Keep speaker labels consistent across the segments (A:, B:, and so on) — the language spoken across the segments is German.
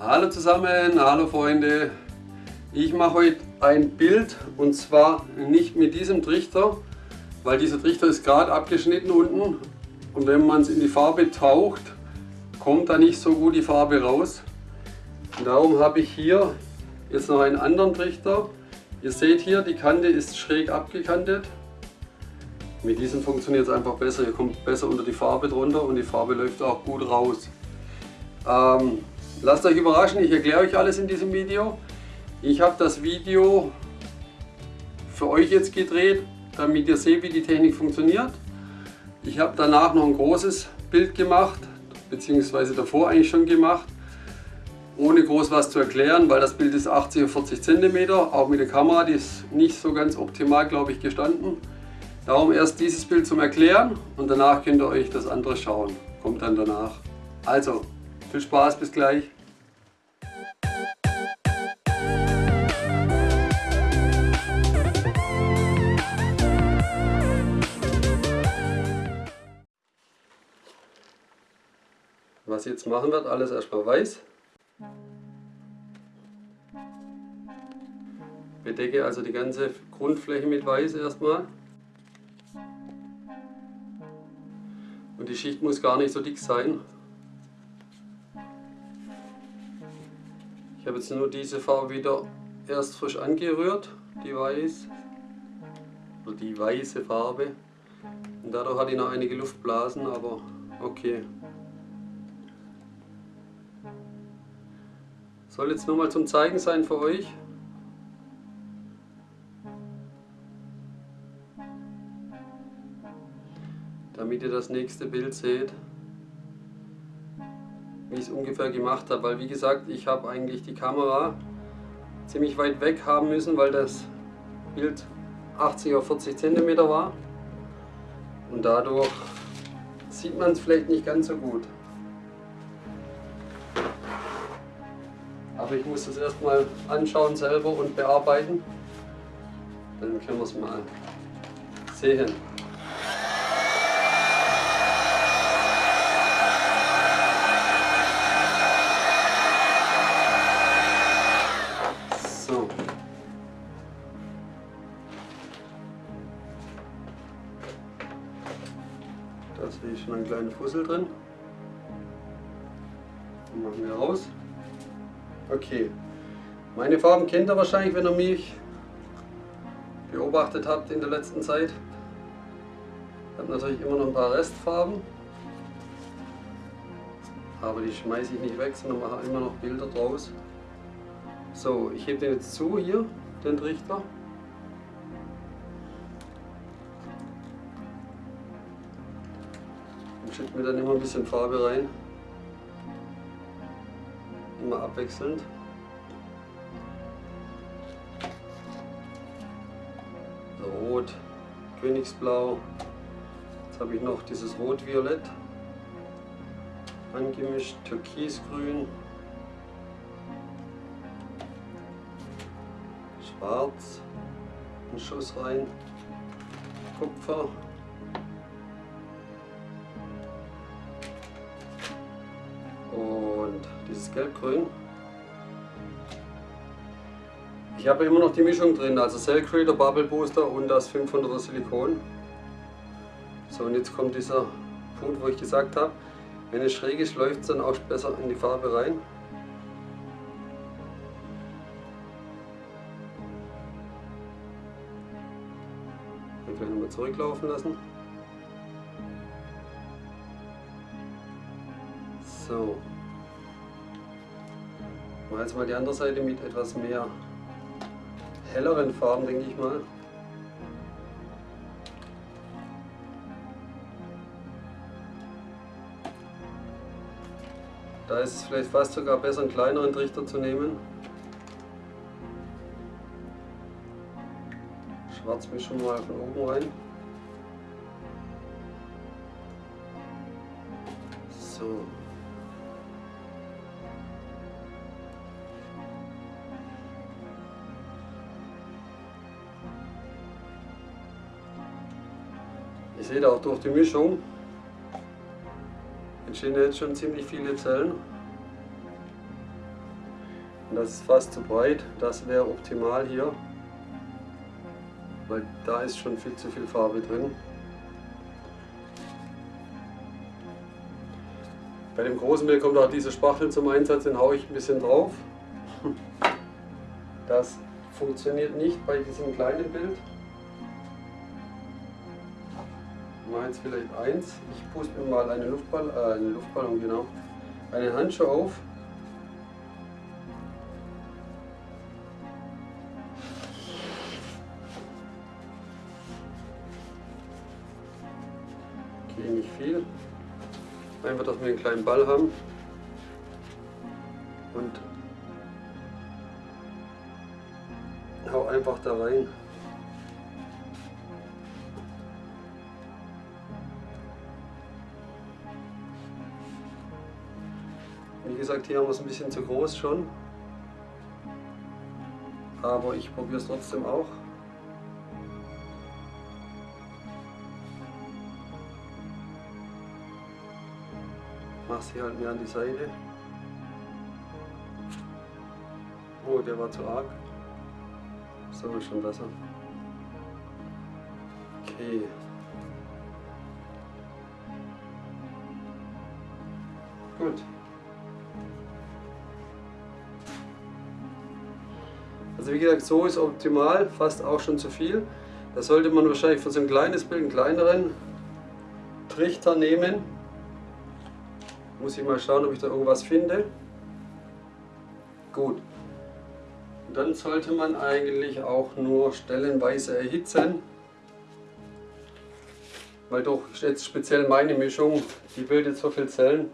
A: Hallo zusammen, hallo Freunde. Ich mache heute ein Bild und zwar nicht mit diesem Trichter, weil dieser Trichter ist gerade abgeschnitten unten und wenn man es in die Farbe taucht, kommt da nicht so gut die Farbe raus. Und darum habe ich hier jetzt noch einen anderen Trichter. Ihr seht hier, die Kante ist schräg abgekantet. Mit diesem funktioniert es einfach besser. Ihr kommt besser unter die Farbe drunter und die Farbe läuft auch gut raus. Ähm, Lasst euch überraschen, ich erkläre euch alles in diesem Video. Ich habe das Video für euch jetzt gedreht, damit ihr seht, wie die Technik funktioniert. Ich habe danach noch ein großes Bild gemacht, beziehungsweise davor eigentlich schon gemacht, ohne groß was zu erklären, weil das Bild ist 80 auf 40 cm, auch mit der Kamera, die ist nicht so ganz optimal, glaube ich, gestanden. Darum erst dieses Bild zum Erklären und danach könnt ihr euch das andere schauen. Kommt dann danach. Also, viel Spaß, bis gleich. Was ich jetzt machen wird, alles erstmal weiß. Bedecke also die ganze Grundfläche mit weiß erstmal. Und die Schicht muss gar nicht so dick sein, habe jetzt nur diese Farbe wieder erst frisch angerührt, die weiß, oder die weiße Farbe. Und dadurch hat die noch einige Luftblasen, aber okay. Soll jetzt nur mal zum Zeigen sein für euch. Damit ihr das nächste Bild seht wie ich es ungefähr gemacht habe. Weil wie gesagt, ich habe eigentlich die Kamera ziemlich weit weg haben müssen, weil das Bild 80 auf 40 cm war. Und dadurch sieht man es vielleicht nicht ganz so gut. Aber ich muss das erstmal anschauen selber und bearbeiten. Dann können wir es mal sehen. Sehe ich schon einen kleinen Fussel drin. Den machen wir raus. Okay. Meine Farben kennt ihr wahrscheinlich, wenn ihr mich beobachtet habt in der letzten Zeit. Ich habe natürlich immer noch ein paar Restfarben. Aber die schmeiße ich nicht weg, sondern mache immer noch Bilder draus. So, ich hebe den jetzt zu hier, den Trichter. Schütten wir dann immer ein bisschen Farbe rein. Immer abwechselnd. Rot, Königsblau. Jetzt habe ich noch dieses Rot-Violett angemischt, Türkisgrün, Schwarz, einen Schuss rein, Kupfer. Gelbgrün. Ich habe immer noch die Mischung drin, also Cell Creator, Bubble Booster und das 500er Silikon. So und jetzt kommt dieser Punkt, wo ich gesagt habe, wenn es schräg ist, läuft es dann auch besser in die Farbe rein. Ich gleich nochmal zurücklaufen lassen. So. Mal jetzt mal die andere Seite mit etwas mehr helleren Farben, denke ich mal. Da ist es vielleicht fast sogar besser, einen kleineren Trichter zu nehmen. Schwarz mischen mal von oben rein. So. Ihr seht auch durch die Mischung entstehen jetzt schon ziemlich viele Zellen. Und das ist fast zu breit. Das wäre optimal hier. Weil da ist schon viel zu viel Farbe drin. Bei dem großen Bild kommt auch diese Spachtel zum Einsatz, den haue ich ein bisschen drauf. Das funktioniert nicht bei diesem kleinen Bild. Jetzt vielleicht eins. Ich puste mir mal eine Luftball, äh, eine Luftballon, genau, einen Handschuh auf. Okay, nicht viel. Einfach, dass wir einen kleinen Ball haben. Und hau einfach da rein. Hier haben wir es ein bisschen zu groß schon. Aber ich probiere es trotzdem auch. Mach sie halt mehr an die Seite. Oh, der war zu arg. So ist schon besser. Okay. Gut. Also wie gesagt, so ist optimal, fast auch schon zu viel. Da sollte man wahrscheinlich für so ein kleines Bild einen kleineren Trichter nehmen. Muss ich mal schauen, ob ich da irgendwas finde. Gut. Und dann sollte man eigentlich auch nur stellenweise erhitzen. Weil doch jetzt speziell meine Mischung, die bildet so viel Zellen.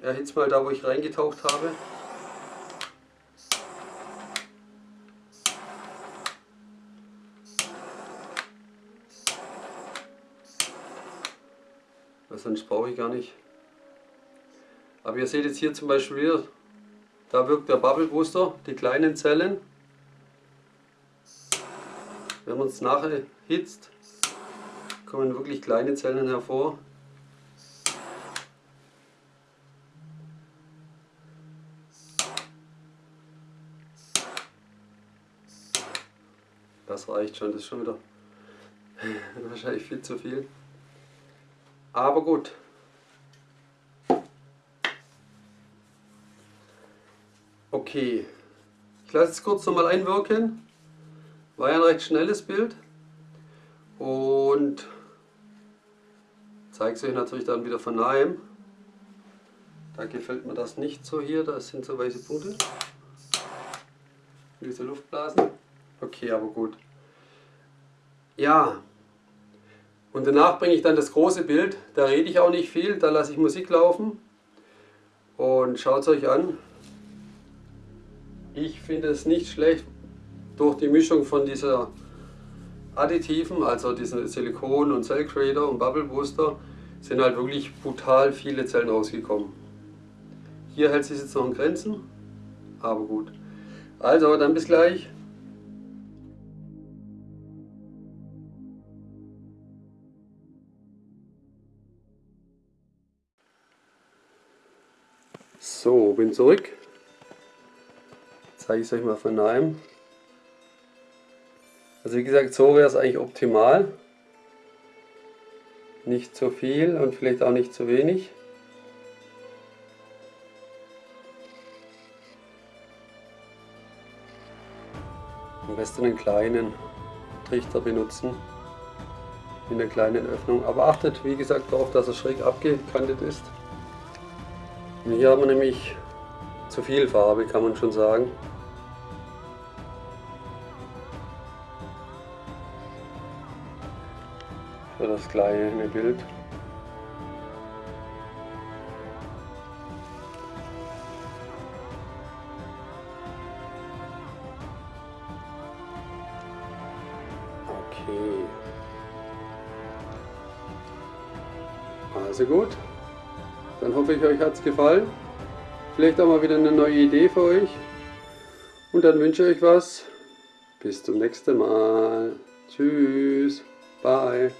A: Ich erhitze mal da, wo ich reingetaucht habe. Weil sonst brauche ich gar nicht. Aber ihr seht jetzt hier zum Beispiel wieder, da wirkt der Bubble Booster, die kleinen Zellen. Wenn man es nachher hitzt, kommen wirklich kleine Zellen hervor. Reicht schon, das ist schon wieder wahrscheinlich viel zu viel. Aber gut, Okay, ich lasse es kurz nochmal einwirken. War ja ein recht schnelles Bild. Und zeige es euch natürlich dann wieder von nahem. Da gefällt mir das nicht so hier, da sind so weiße Punkte. Diese Luftblasen. Okay, aber gut. Ja, und danach bringe ich dann das große Bild. Da rede ich auch nicht viel, da lasse ich Musik laufen. Und schaut es euch an. Ich finde es nicht schlecht, durch die Mischung von dieser Additiven, also diesen Silikon und Cell Creator und Bubble Booster, sind halt wirklich brutal viele Zellen rausgekommen. Hier hält sich jetzt noch in Grenzen, aber gut. Also, dann bis gleich. So, bin zurück zeige ich es euch mal von nahem. Also wie gesagt, so wäre es eigentlich optimal. Nicht zu viel und vielleicht auch nicht zu wenig. Am besten einen kleinen Trichter benutzen in einer kleinen Öffnung. Aber achtet, wie gesagt, darauf, dass er schräg abgekantet ist. Und hier haben wir nämlich zu viel Farbe, kann man schon sagen. für das kleine Bild. Okay. Also gut. Dann hoffe ich, euch hat es gefallen. Vielleicht auch mal wieder eine neue Idee für euch. Und dann wünsche ich euch was. Bis zum nächsten Mal. Tschüss. Bye.